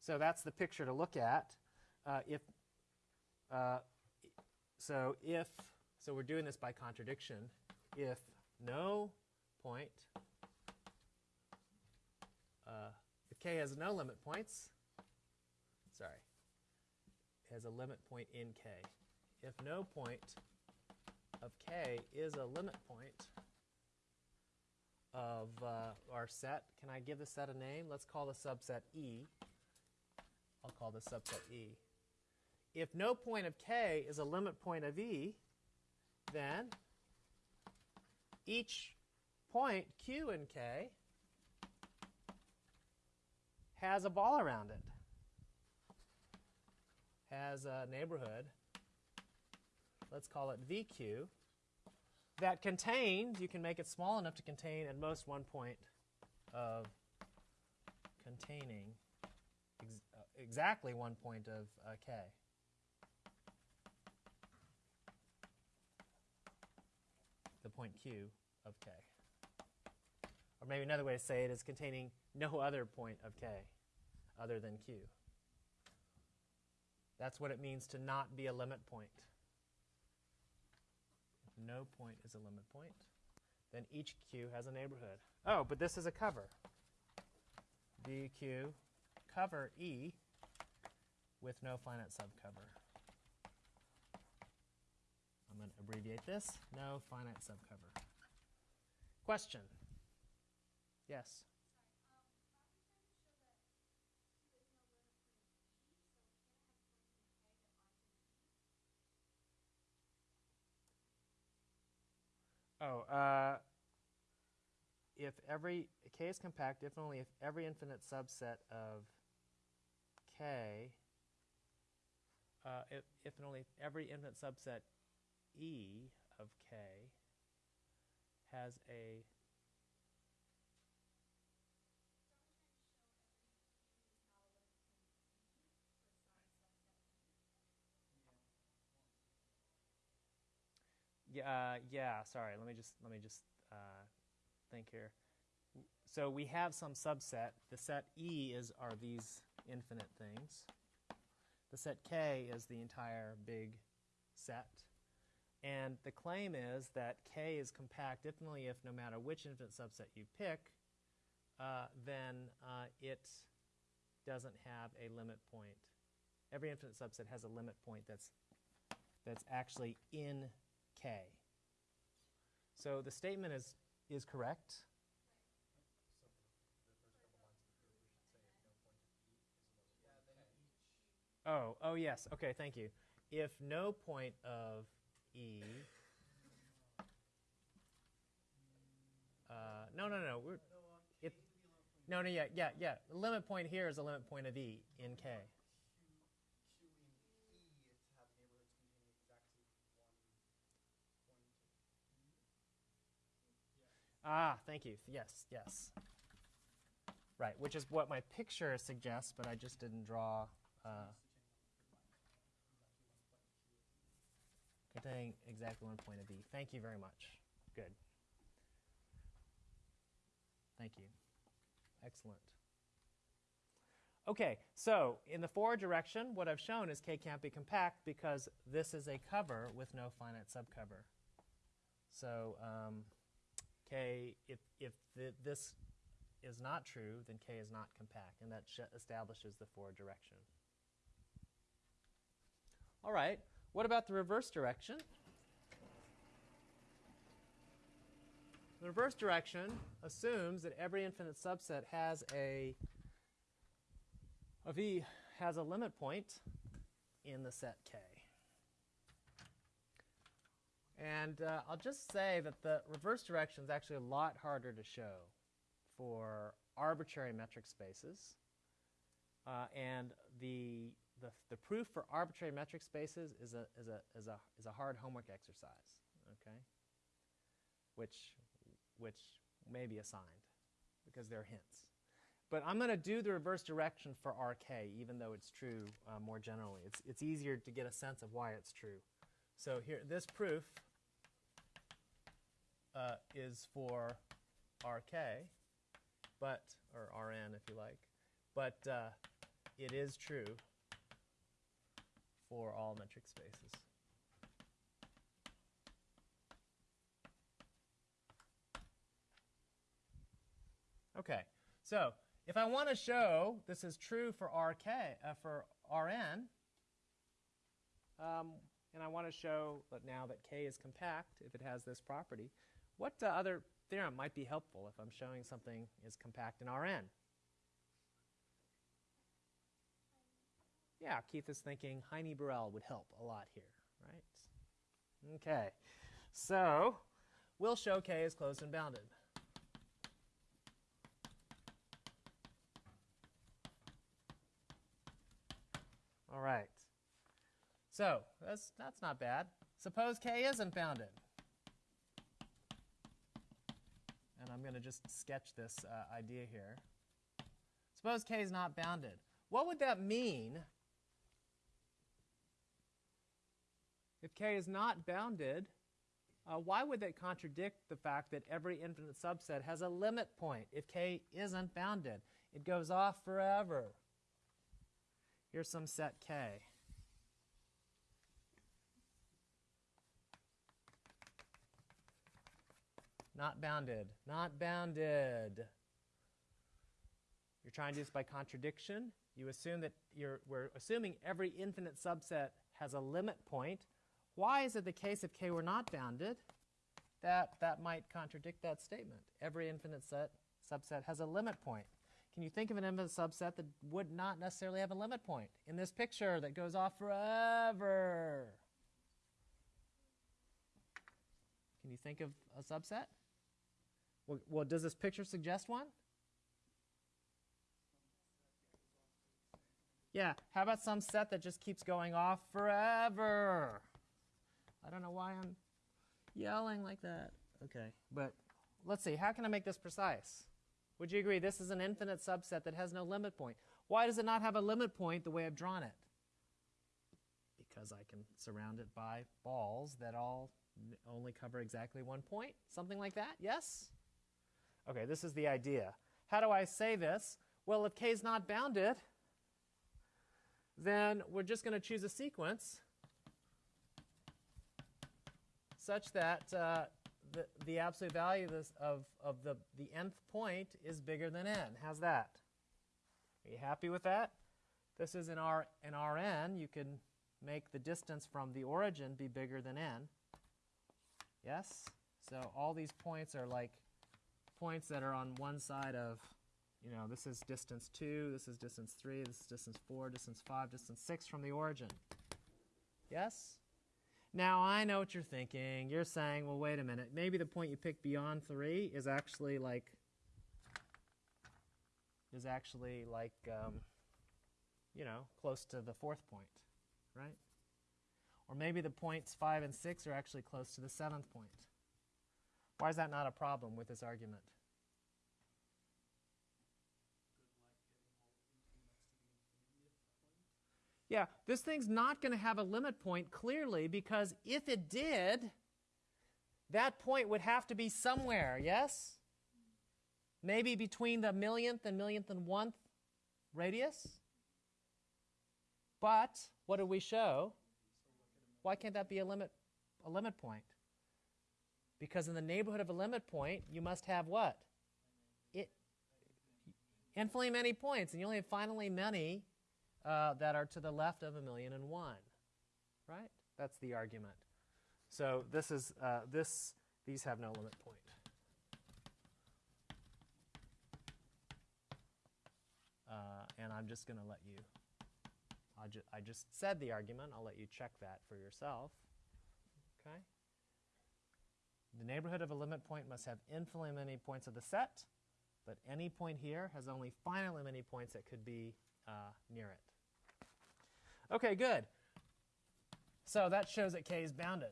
So that's the picture to look at. Uh, if uh, so, if so, we're doing this by contradiction. If no point, uh, if k has no limit points, has a limit point in k. If no point of k is a limit point of uh, our set, can I give the set a name? Let's call the subset E. I'll call the subset E. If no point of k is a limit point of E, then each point q in k has a ball around it, has a neighborhood, let's call it VQ, that contains, you can make it small enough to contain at most one point of containing ex- uh, exactly one point of uh, k. The point q of k. Or maybe another way to say it is containing no other point of k other than q. That's what it means to not be a limit point. If no point is a limit point, then each q has a neighborhood. Oh, but this is a cover. dq cover E with no finite subcover. I'm going to abbreviate this. No finite subcover. Question? Yes? Oh, uh, if every k is compact, if only if every infinite subset of k, uh, if, if and only if every infinite subset e of k has a yeah, uh, yeah. Sorry. Let me just let me just uh, think here. So we have some subset. The set E is are these infinite things. The set K is the entire big set. And the claim is that K is compact only if no matter which infinite subset you pick, uh, then uh, it doesn't have a limit point. Every infinite subset has a limit point that's that's actually in K. So the statement is is correct. Oh, oh yes. Okay, thank you. If no point of E. Uh, no, no, no. We're, it, no, no, yeah, yeah, yeah. The limit point here is a limit point of E in K. Q, Q in E to have neighborhoods containing exactly one point. Ah, thank you. Yes, yes. Right, which is what my picture suggests, but I just didn't draw. Uh, containing exactly one point of B. Thank you very much. Good. Thank you. Excellent. Okay, so in the forward direction, what I've shown is K can't be compact because this is a cover with no finite subcover. So um, K, if, if th- this is not true, then K is not compact, and that sh- establishes the forward direction. All right, what about the reverse direction? The reverse direction assumes that every infinite subset has a of E has a limit point in the set K. And uh, I'll just say that the reverse direction is actually a lot harder to show for arbitrary metric spaces. Uh, and the, the, the proof for arbitrary metric spaces is a, is, a, is, a, is a hard homework exercise, okay? Which, which may be assigned because they're hints. But I'm going to do the reverse direction for RK, even though it's true uh, more generally. It's, it's easier to get a sense of why it's true. So here, this proof uh, is for RK, but or RN if you like, but uh, it is true for all metric spaces. Okay, so if I want to show this is true for RK uh, for RN, um, and I want to show that now that K is compact if it has this property, what uh, other theorem might be helpful if I'm showing something is compact in Rn? Yeah, Keith is thinking Heine Borel would help a lot here, right? Okay, so we'll show K is closed and bounded. All right. So that's, that's not bad. Suppose K isn't bounded. And I'm going to just sketch this uh, idea here. Suppose K is not bounded. What would that mean if K is not bounded? Uh, why would that contradict the fact that every infinite subset has a limit point if K isn't bounded? It goes off forever. Here's some set K. Not bounded. Not bounded. You're trying to do this by contradiction. You assume that you're, we're assuming every infinite subset has a limit point. Why is it the case if K were not bounded? That, that might contradict that statement. Every infinite set, subset has a limit point. Can you think of an infinite subset that would not necessarily have a limit point in this picture that goes off forever? Can you think of a subset? Well, well, does this picture suggest one? Yeah, how about some set that just keeps going off forever? I don't know why I'm yelling like that. Okay, but let's see, how can I make this precise? Would you agree this is an infinite subset that has no limit point? Why does it not have a limit point the way I've drawn it? Because I can surround it by balls that all only cover exactly one point, something like that. Yes. Okay, this is the idea. How do I say this? Well, if k is not bounded, then we're just going to choose a sequence such that uh, the, the absolute value of, this, of, of the, the nth point is bigger than n. How's that? Are you happy with that? This is in, R, in Rn. You can make the distance from the origin be bigger than n. Yes? So all these points are like points that are on one side of, you know, this is distance 2, this is distance 3, this is distance 4, distance 5, distance 6 from the origin. Yes? Now I know what you're thinking. You're saying, well, wait a minute. Maybe the point you picked beyond 3 is actually like, is actually like, um, you know, close to the fourth point, right? Or maybe the points 5 and 6 are actually close to the seventh point. Why is that not a problem with this argument? Yeah, this thing's not going to have a limit point clearly because if it did, that point would have to be somewhere, yes? Maybe between the millionth and millionth and one radius? But what did we show? Why can't that be a limit a limit point? Because in the neighborhood of a limit point, you must have what? It infinitely many points, and you only have finally many uh, that are to the left of a million and one, right? That's the argument. So this is uh, this. These have no limit point. Uh, and I'm just going to let you. I, ju- I just said the argument. I'll let you check that for yourself. Okay. The neighborhood of a limit point must have infinitely many points of the set, but any point here has only finitely many points that could be uh, near it. Okay, good. So that shows that k is bounded.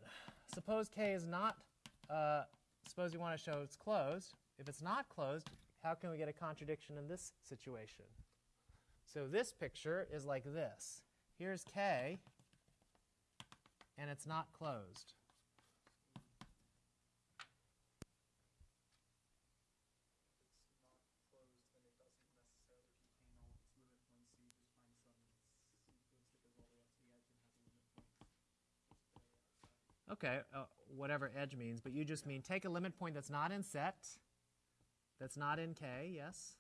Suppose k is not, uh, suppose you want to show it's closed. If it's not closed, how can we get a contradiction in this situation? So this picture is like this. Here's k, and it's not closed. It's not closed, then it doesn't necessarily contain all of its limit points, so you just find some sequence that goes all the way up to the edge and has a limit point just very outside. Okay, uh, whatever edge means, but you just mean take a limit point that's not in set, that's not in K, yes?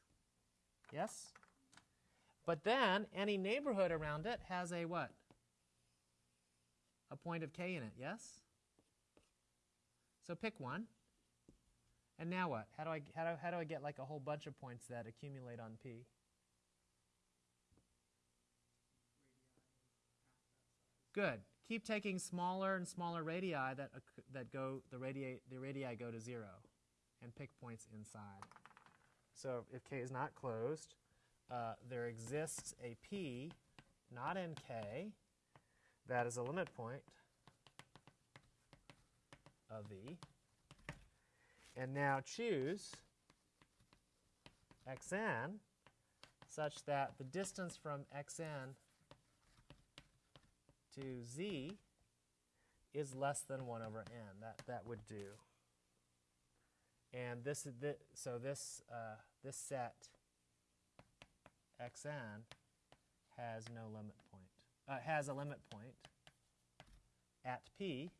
Yes? But then any neighborhood around it has a what? A point of K in it, yes? So pick one. And now what? How do I how do, how do I get like a whole bunch of points that accumulate on P? Good. Keep taking smaller and smaller radii that that go the radii the radii go to zero, and pick points inside. So if k is not closed, uh, there exists a p, not in k, that is a limit point of v. And now choose xn such that the distance from xn to z is less than 1 over n. That, that would do. And this is the, so this, uh, this set xn has no limit point, uh, has a limit point at p.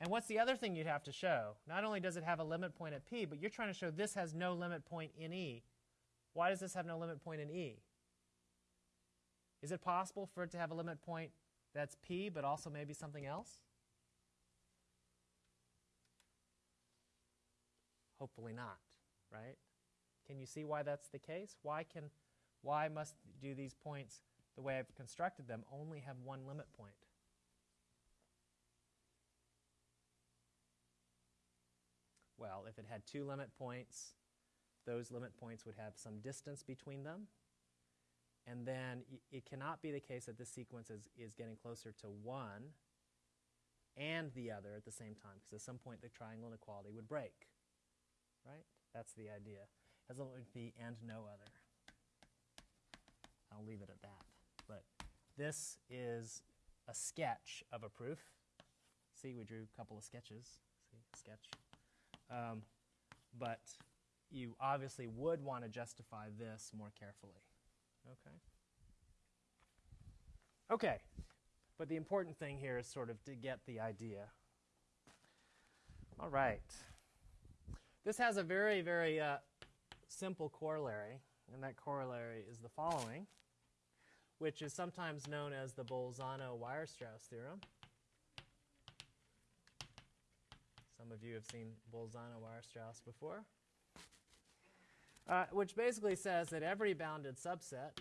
And what's the other thing you'd have to show? Not only does it have a limit point at p, but you're trying to show this has no limit point in e. Why does this have no limit point in e? Is it possible for it to have a limit point that's p, but also maybe something else? Hopefully not, right? Can you see why that's the case? Why can why must do these points the way I've constructed them only have one limit point? Well, if it had two limit points, those limit points would have some distance between them. And then it cannot be the case that this sequence is, is getting closer to one and the other at the same time, because at some point the triangle inequality would break. Right? That's the idea. Has a limit be and no other. I'll leave it at that. But this is a sketch of a proof. see, we drew a couple of sketches. See, sketch. Um, but you obviously would want to justify this more carefully. Okay. Okay. But the important thing here is sort of to get the idea. All right. This has a very, very uh, simple corollary, and that corollary is the following, which is sometimes known as the Bolzano-Weierstrass theorem. Some of you have seen Bolzano-Weierstrass before, uh, which basically says that every bounded subset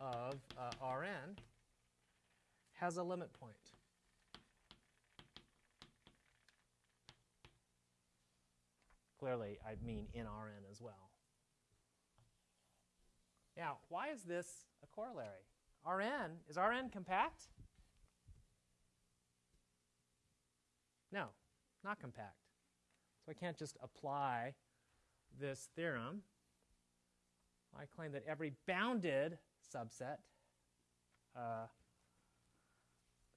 of uh, Rn has a limit point. Clearly, I mean in Rn as well. Now, why is this a corollary? Rn, is Rn compact? No, not compact. So I can't just apply this theorem. I claim that every bounded subset, uh,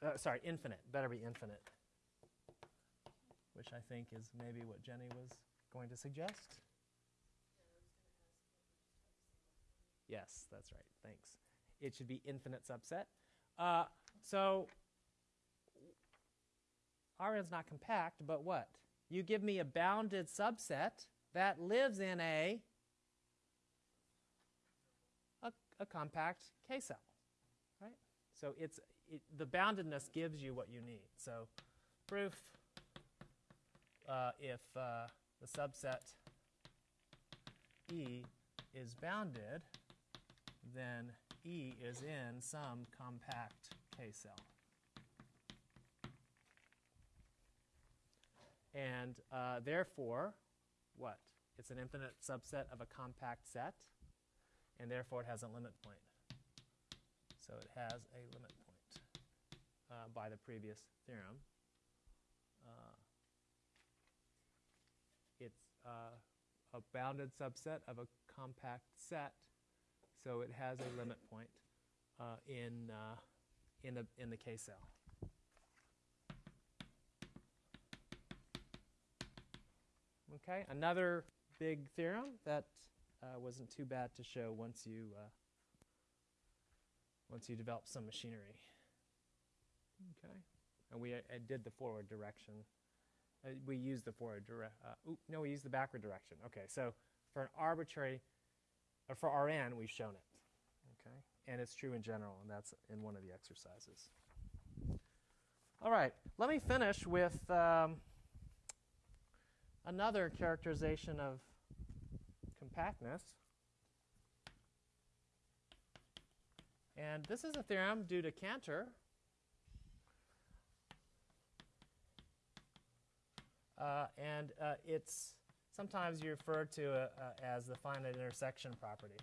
uh, sorry, infinite, better be infinite, which I think is maybe what Jenny was going to suggest. Yes, that's right. Thanks. It should be infinite subset. Uh, so is not compact, but what? You give me a bounded subset that lives in a a, a compact K cell, right? So it's it, the boundedness gives you what you need. So proof uh, if uh, the subset E is bounded, then E is in some compact K cell. And uh, therefore, what? It's an infinite subset of a compact set, and therefore it has a limit point. So it has a limit point uh, by the previous theorem. Uh, it's uh, a bounded subset of a compact set, so it has a limit point uh, in, uh, in, the, in the K cell. Okay, another big theorem that uh, wasn't too bad to show once you uh, once you develop some machinery. Okay, and we uh, did the forward direction. Uh, we used the forward direction. no, we used the backward direction. Okay, so for an arbitrary, or for Rn, we've shown it. Okay, and it's true in general, and that's in one of the exercises. All right, let me finish with. Um, another characterization of compactness. And this is a theorem due to Cantor. Uh, and uh, it's sometimes you refer to uh, as the finite intersection property.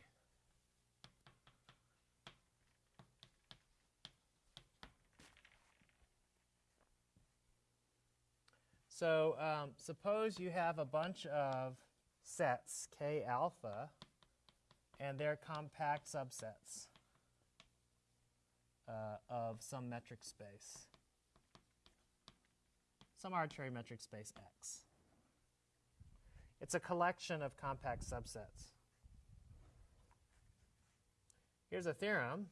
So um, suppose you have a bunch of sets, K alpha, and they're compact subsets uh, of some metric space, some arbitrary metric space X. It's a collection of compact subsets. Here's a theorem.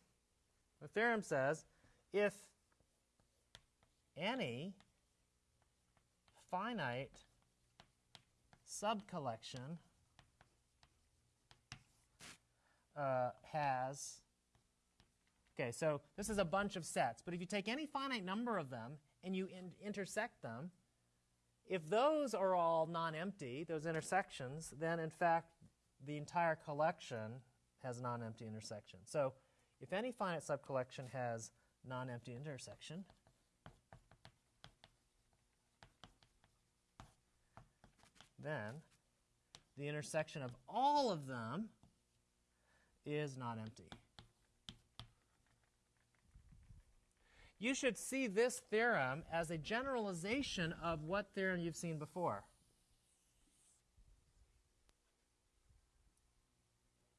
The theorem says if any finite subcollection uh, has, okay, so this is a bunch of sets, but if you take any finite number of them and you in intersect them, if those are all non-empty, those intersections, then in fact the entire collection has non-empty intersection. So if any finite subcollection has non-empty intersection, then the intersection of all of them is not empty. You should see this theorem as a generalization of what theorem you've seen before.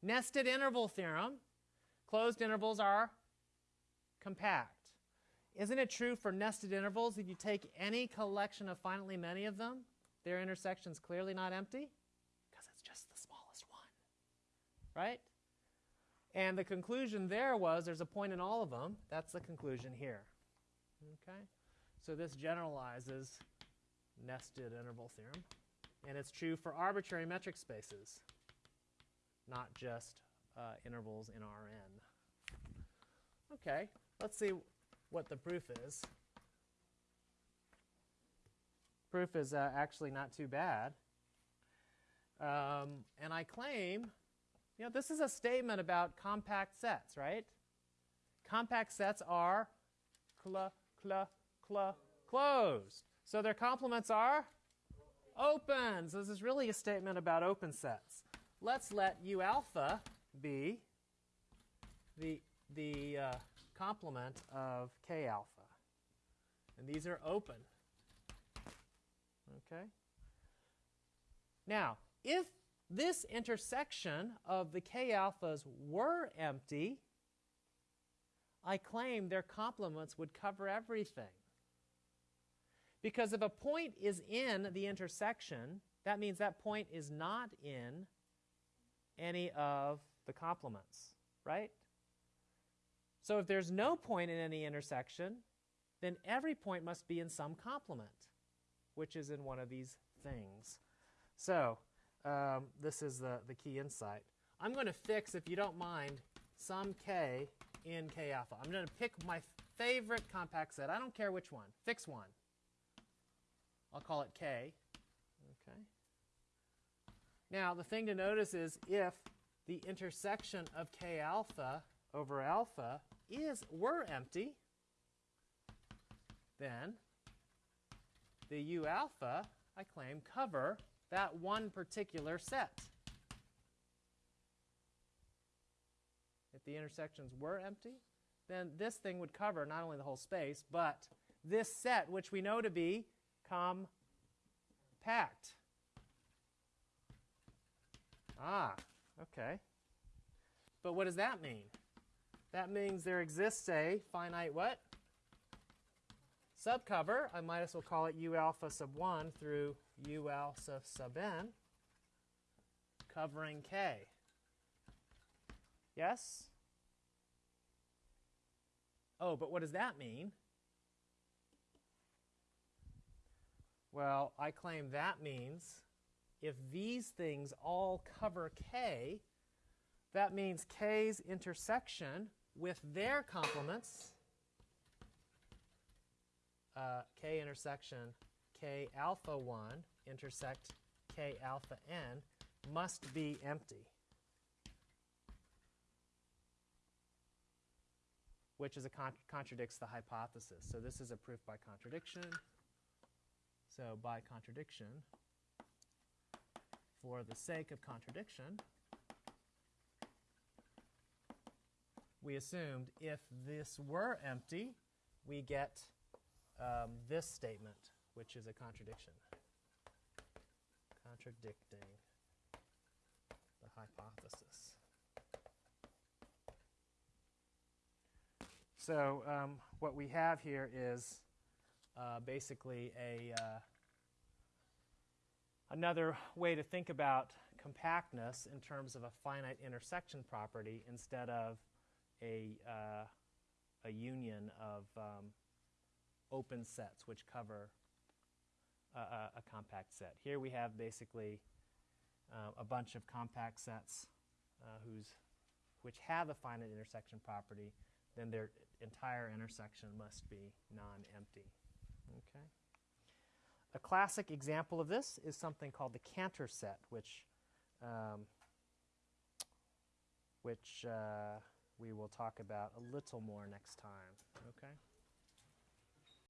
Nested interval theorem. Closed intervals are compact. isn't it true for nested intervals? If you take any collection of finitely many of them, their intersection's clearly not empty because it's just the smallest one, right? And the conclusion there was there's a point in all of them. That's the conclusion here. Okay? So this generalizes nested interval theorem. And it's true for arbitrary metric spaces, not just uh, intervals in Rn. Okay, let's see what the proof is. Proof is uh, actually not too bad. Um, and I claim, you know, this is a statement about compact sets, right? Compact sets are cl, cl, cl, closed. So their complements are open. So this is really a statement about open sets. Let's let U alpha be the, the uh, complement of K alpha. And these are open. Okay? Now, if this intersection of the K alphas were empty, I claim their complements would cover everything. Because if a point is in the intersection, that means that point is not in any of the complements, right? So if there's no point in any intersection, then every point must be in some complement, which is in one of these things. So um, this is the, the key insight. I'm going to fix, if you don't mind, some k in k alpha. I'm going to pick my favorite compact set. I don't care which one. Fix one. I'll call it k. Okay. Now, the thing to notice is if the intersection of k alpha over alpha is were empty, then the u alpha, I claim, cover that one particular set. If the intersections were empty, then this thing would cover not only the whole space, but this set, which we know to be compact. Ah, okay. But what does that mean? That means there exists a finite what? Subcover. I might as well call it U alpha sub 1 through U alpha sub n, covering K. Yes? Oh, but what does that mean? Well, I claim that means if these things all cover K, that means K's intersection with their complements, uh, K intersection K alpha 1 intersect K alpha n, must be empty. Which is a con contradicts the hypothesis. So this is a proof by contradiction. So by contradiction, for the sake of contradiction, we assumed if this were empty, we get um, this statement, which is a contradiction. Contradicting the hypothesis. So um, what we have here is uh, basically a uh, another way to think about compactness in terms of a finite intersection property instead of a, uh, a union of um, open sets which cover a, a, compact set. Here we have basically uh, a bunch of compact sets uh, whose, which have a finite intersection property, then their entire intersection must be non-empty. Okay. A classic example of this is something called the Cantor set, which, um, which uh, we will talk about a little more next time. Okay.